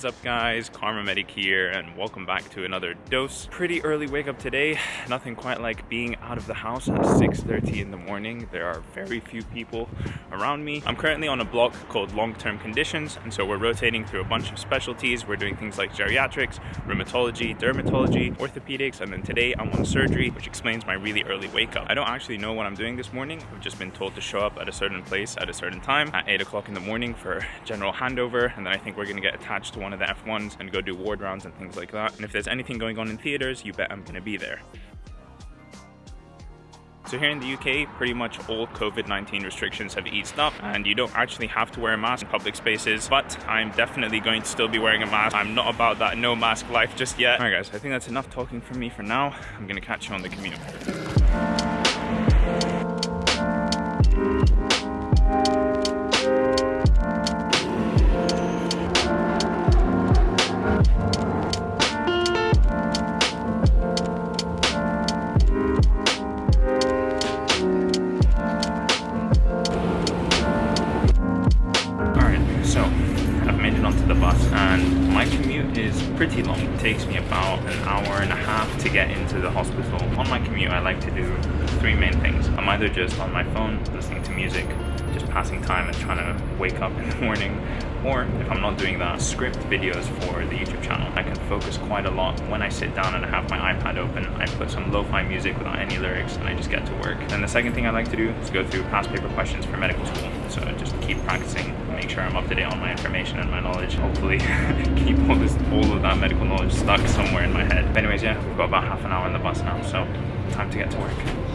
Is up guys, Kharma Medic here and welcome back to another dose. Pretty early wake up today, nothing quite like being out of the house at 6.30 in the morning. There are very few people around me. I'm currently on a block called long-term conditions and so we're rotating through a bunch of specialties. We're doing things like geriatrics, rheumatology, dermatology, orthopedics, and then today I'm on surgery, which explains my really early wake up. I don't actually know what I'm doing this morning. I've just been told to show up at a certain place at a certain time at 8 o'clock in the morning for general handover and then I think we're gonna get attached to one of the F1s and go do ward rounds and things like that. And if there's anything going on in theaters, you bet I'm gonna be there. So here in the UK, pretty much all COVID-19 restrictions have eased up and you don't actually have to wear a mask in public spaces, but I'm definitely going to still be wearing a mask. I'm not about that no mask life just yet. All right guys, I think that's enough talking from me for now. I'm gonna catch you on the commute. Passing time and trying to wake up in the morning, or if I'm not doing that, script videos for the YouTube channel. I can focus quite a lot. When I sit down and I have my iPad open, I put some lo-fi music without any lyrics and I just get to work. And the second thing I like to do is go through past paper questions for medical school. So just keep practicing, make sure I'm up to date on my information and my knowledge. Hopefully keep all this, all of that medical knowledge stuck somewhere in my head. But anyways, yeah, we've got about half an hour on the bus now, so time to get to work.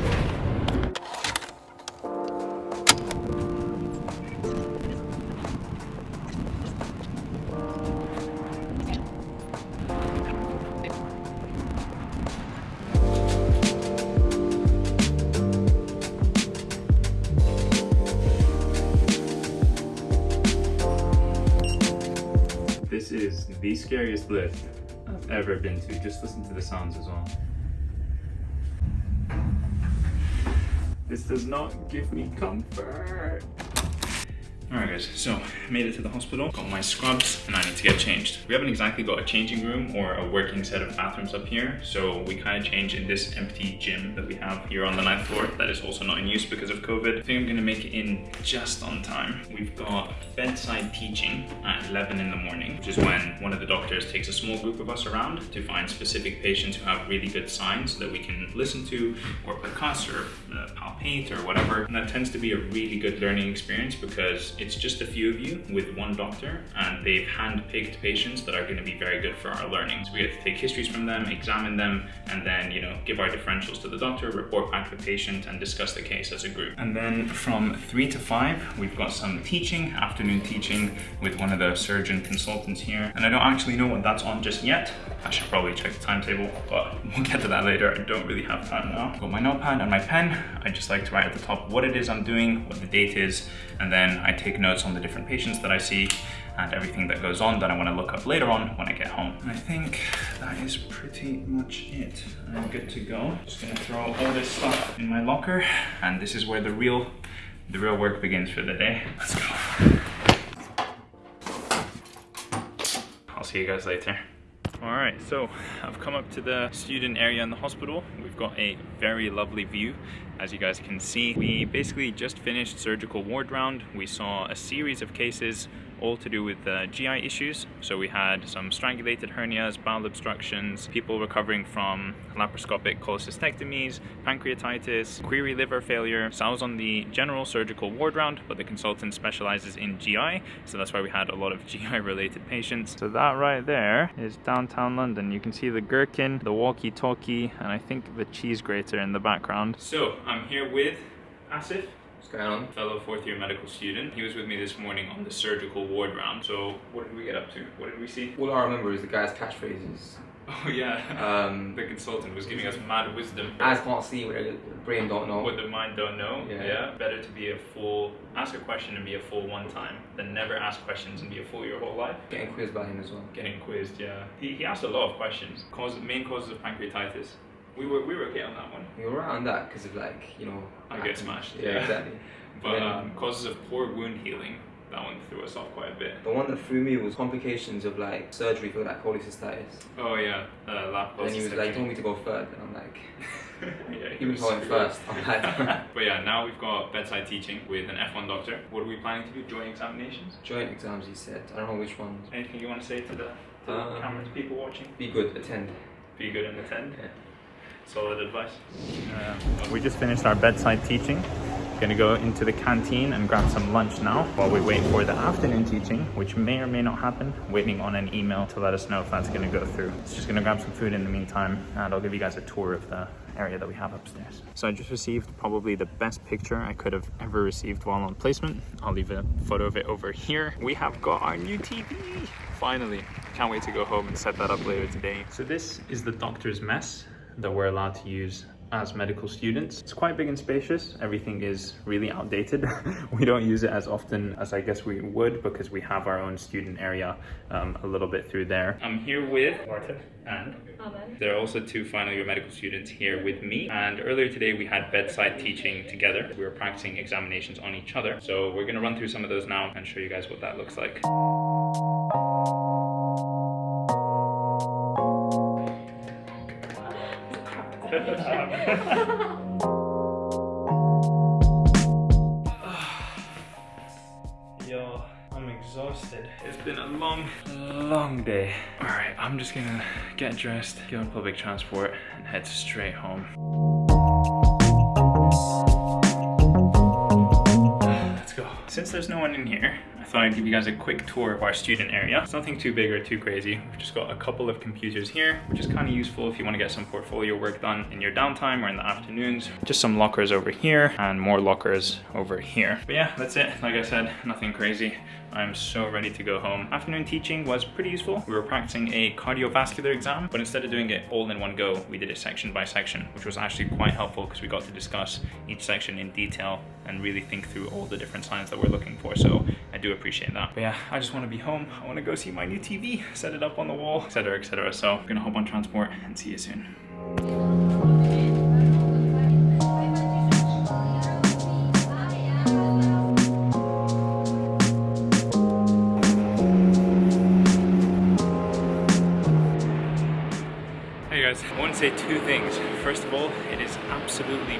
Scariest lift I've ever been to. Just listen to the sounds as well. This does not give me comfort. Alright guys, so I made it to the hospital, got my scrubs, and I need to get changed. We haven't exactly got a changing room or a working set of bathrooms up here, so we kind of change in this empty gym that we have here on the ninth floor that is also not in use because of COVID. I think I'm gonna make it in just on time. We've got bedside teaching at 11 in the morning, which is when one of the doctors takes a small group of us around to find specific patients who have really good signs that we can listen to or percuss or uh, palpate or whatever. And that tends to be a really good learning experience because it's just a few of you with one doctor and they've hand-picked patients that are going to be very good for our learning. So we get to take histories from them, examine them, and then, you know, give our differentials to the doctor, report back to the patient, and discuss the case as a group. And then from three to five, we've got some teaching, afternoon teaching with one of the surgeon consultants here. And I don't actually know what that's on just yet. I should probably check the timetable, but we'll get to that later. I don't really have time now. Got my notepad and my pen. I just like to write at the top what it is I'm doing, what the date is, and then I take notes on the different patients that I see and everything that goes on that I want to look up later on when I get home. I think that is pretty much it. I'm good to go. Just gonna throw all this stuff in my locker and this is where the real the real work begins for the day. Let's go. I'll see you guys later. All right, so I've come up to the student area in the hospital. We've got a very lovely view. As you guys can see, we basically just finished surgical ward round. We saw a series of cases all to do with uh, GI issues. So we had some strangulated hernias, bowel obstructions, people recovering from laparoscopic cholecystectomies, pancreatitis, query liver failure. So I was on the general surgical ward round, but the consultant specializes in GI. So that's why we had a lot of GI related patients. So that right there is downtown London. You can see the gherkin, the walkie-talkie, and I think the cheese grater in the background. So I'm here with Asif. What's going on? Fellow fourth year medical student. He was with me this morning on the surgical ward round. So what did we get up to? What did we see? All I remember is the guy's catchphrases. Oh yeah. Um, the consultant was giving us mad wisdom. Eyes can't see what the brain don't know. What the mind don't know. Yeah. yeah. Better to be a fool, ask a question and be a fool one time than never ask questions and be a fool your whole life. Getting quizzed by him as well. Getting quizzed, yeah. He, he asked a lot of questions. Cause, main causes of pancreatitis. We were we were okay on that one. We were right on that because of like you know. I get smashed. Yeah, yeah. exactly. But um, causes of poor wound healing. that one threw us off quite a bit. The one that threw me was complications of like surgery for like cholecystitis. Oh yeah, uh, lap And he was like, told me to go third, and I'm like, yeah, he was going first. I'm like, but yeah, now we've got bedside teaching with an F1 doctor. What are we planning to do? Joint examinations? joint exams, he said. I don't know which ones. Anything you want to say to the, to the Um, cameras, people watching? Be good, attend. Be good and attend. Yeah. Solid advice. Uh, we just finished our bedside teaching. Gonna go into the canteen and grab some lunch now while we wait for the afternoon teaching, which may or may not happen. Waiting on an email to let us know if that's gonna go through. So just gonna grab some food in the meantime and I'll give you guys a tour of the area that we have upstairs. So I just received probably the best picture I could have ever received while on placement. I'll leave a photo of it over here. We have got our new TV. Finally, can't wait to go home and set that up later today. So this is the doctor's mess that we're allowed to use as medical students. It's quite big and spacious. Everything is really outdated. we don't use it as often as I guess we would because we have our own student area um, a little bit through there. I'm here with Martin and Amen. there are also two final year medical students here with me. And earlier today we had bedside teaching together. We were practicing examinations on each other. So we're gonna run through some of those now and show you guys what that looks like. Yo, I'm exhausted. It's been a long, long day. All right, I'm just gonna get dressed, get on public transport, and head straight home. Let's go. Since there's no one in here, I thought I'd give you guys a quick tour of our student area. It's nothing too big or too crazy. We've just got a couple of computers here, which is kind of useful if you want to get some portfolio work done in your downtime or in the afternoons. Just some lockers over here and more lockers over here. But yeah, that's it. Like I said, nothing crazy. I'm so ready to go home. Afternoon teaching was pretty useful. We were practicing a cardiovascular exam, but instead of doing it all in one go, we did it section by section, which was actually quite helpful because we got to discuss each section in detail and really think through all the different signs that we're looking for. So do appreciate that. But yeah, I just want to be home. I want to go see my new TV, set it up on the wall, etc., etc. So I'm gonna hop on transport and see you soon. Hey guys, I want to say two things. First of all, it is absolutely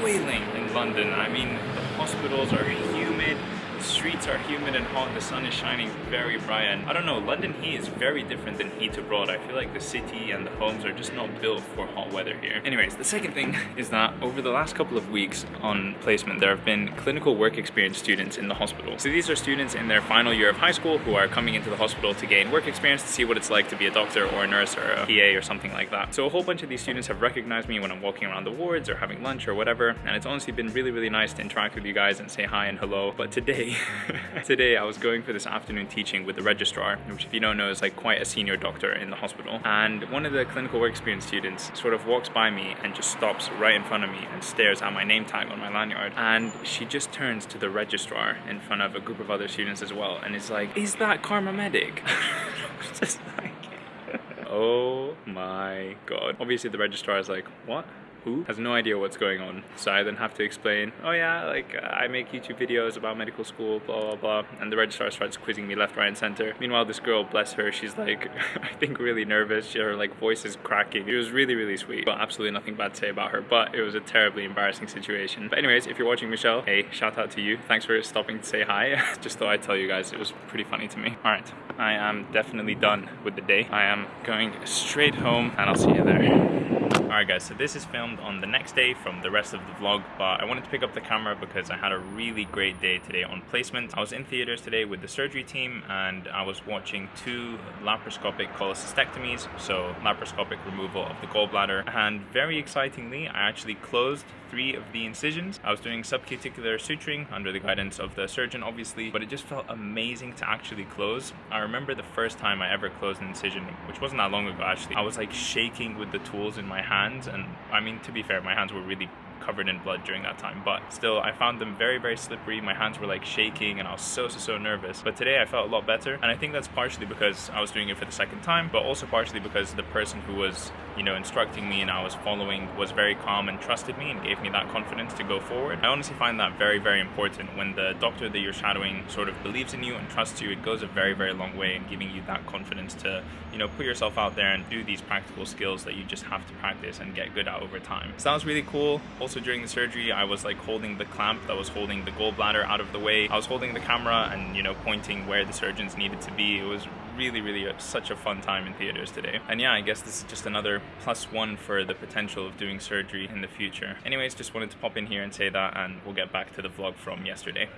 boiling in London. I mean, the hospitals are humid, the streets are humid and hot, the sun is shining very bright, and I don't know, London heat is very different than heat abroad. I feel like the city and the homes are just not built for hot weather here. Anyways, the second thing is that over the last couple of weeks on placement, there have been clinical work experience students in the hospital. So these are students in their final year of high school who are coming into the hospital to gain work experience to see what it's like to be a doctor or a nurse or a PA or something like that. So a whole bunch of these students have recognized me when I'm walking around the wards or having lunch or whatever, and it's honestly been really, really nice to interact with you guys and say hi and hello. But today, today I was going for this afternoon teaching with the registrar, which if you don't know is like quite a senior doctor in the hospital. And one of the clinical work experience students sort of walks by me and just stops right in front of me and stares at my name tag on my lanyard. And she just turns to the registrar in front of a group of other students as well and is like, is that Kharma Medic? just like, oh my god. Obviously the registrar is like, what? Who? Has no idea what's going on. So I then have to explain, oh yeah, like uh, I make YouTube videos about medical school, blah, blah, blah. And the registrar starts quizzing me left, right, and center. Meanwhile, this girl, bless her, she's like, I think really nervous. Her like voice is cracking. It was really, really sweet. But absolutely nothing bad to say about her. But it was a terribly embarrassing situation. But anyways, if you're watching Michelle, hey, shout out to you. Thanks for stopping to say hi. Just thought I'd tell you guys, it was pretty funny to me. All right, I am definitely done with the day. I am going straight home and I'll see you there. Alright guys, so this is filmed on the next day from the rest of the vlog, but I wanted to pick up the camera because I had a really great day today on placement. I was in theaters today with the surgery team and I was watching two laparoscopic cholecystectomies, so laparoscopic removal of the gallbladder, and very excitingly, I actually closed three of the incisions. I was doing subcuticular suturing under the guidance of the surgeon, obviously, but it just felt amazing to actually close. I remember the first time I ever closed an incision, which wasn't that long ago actually, I was like shaking with the tools in my hands, and I mean, to be fair, my hands were really covered in blood during that time. But still, I found them very, very slippery. My hands were like shaking and I was so, so, so nervous. But today I felt a lot better. And I think that's partially because I was doing it for the second time, but also partially because the person who was, you know, instructing me and I was following was very calm and trusted me and gave me that confidence to go forward. I honestly find that very, very important. When the doctor that you're shadowing sort of believes in you and trusts you, it goes a very, very long way in giving you that confidence to, you know, put yourself out there and do these practical skills that you just have to practice and get good at over time. So that was really cool. Also during the surgery, I was like holding the clamp that was holding the gallbladder out of the way. I was holding the camera and, you know, pointing where the surgeons needed to be. It was really, really a, such a fun time in theaters today. And yeah, I guess this is just another plus one for the potential of doing surgery in the future. Anyways, just wanted to pop in here and say that and we'll get back to the vlog from yesterday.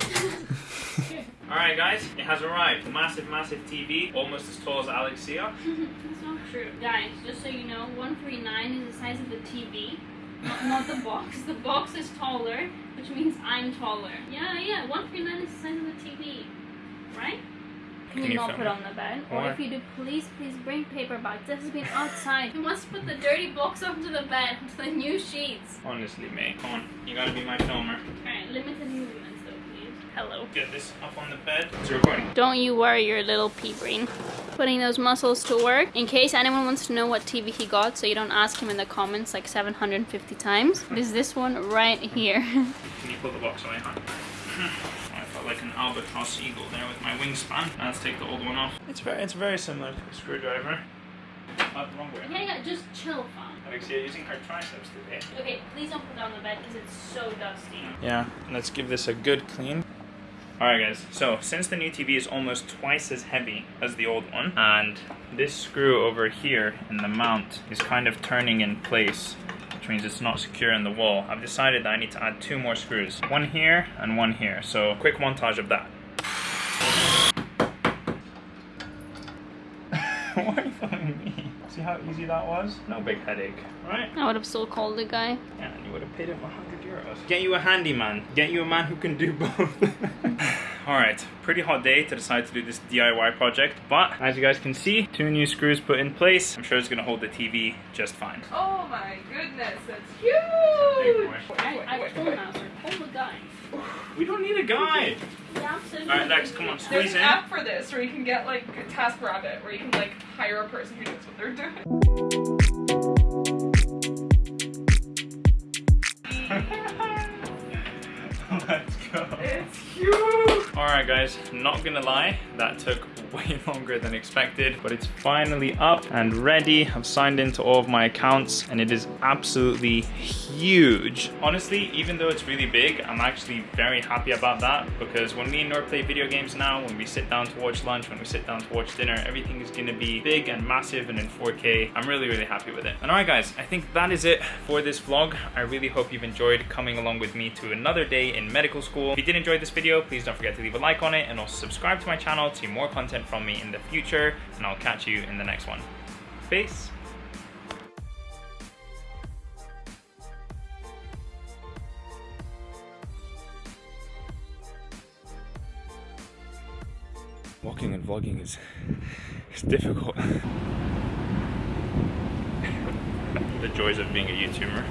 Alright guys, it has arrived. Massive, massive TV, almost as tall as Alexia. That's not true. Guys, just so you know, 139 is the size of the TV, not, not the box. The box is taller, which means I'm taller. Yeah, yeah, 139 is the size of the TV, right? Can, Can you, you not put it? on the bed? Why? Or if you do, please, please bring paper back. This has been outside. You must put the dirty box onto the bed, onto the new sheets. Honestly, May, come on. You gotta be my filmer. Alright, limited movements though, please. Hello. Get this up on the bed. It's recording. Don't you worry your little pea brain. Putting those muscles to work. In case anyone wants to know what TV he got, so you don't ask him in the comments like 750 times, it is this one right here. Can you pull the box away, huh? I felt like an albatross eagle there with my wingspan. Now let's take the old one off. It's very, it's very similar to a screwdriver. Oh, wrong way. yeah, yeah, just chill, fam. Alexia using her triceps today. Okay, please don't put it on the bed because it's so dusty. Yeah, let's give this a good clean. Alright guys, so since the new TV is almost twice as heavy as the old one, and this screw over here in the mount is kind of turning in place, which means it's not secure in the wall, I've decided that I need to add two more screws. One here and one here, so quick montage of that. Why are you following me? See how easy that was? No big headache, right? I would have still called the guy. Yeah, and you would have paid him 100 euros. Get you a handyman. Get you a man who can do both. Alright, pretty hot day to decide to do this DIY project, but as you guys can see, two new screws put in place. I'm sure it's gonna hold the TV just fine. Oh my goodness, that's Big huge! boy. I, I told Master, hold the guy. We don't need a guide. Yeah, absolutely. Alright, Lex, come on, There's squeeze an in. app for this where you can get like a task rabbit where you can like hire a person who knows what they're doing. Let's go. It's huge! Alright guys, not gonna lie, that took way longer than expected, but it's finally up and ready. I've signed into all of my accounts and it is absolutely huge. Honestly, even though it's really big, I'm actually very happy about that because when me and Nor play video games now, when we sit down to watch lunch, when we sit down to watch dinner, everything is gonna be big and massive and in 4K. I'm really, really happy with it. And alright guys, I think that is it for this vlog. I really hope you've enjoyed coming along with me to another day in medical school. If you did enjoy this video, please don't forget to leave a like on it and also subscribe to my channel to see more content from me in the future. And I'll catch you in the next one. Peace. Walking and vlogging is, is difficult. the joys of being a YouTuber.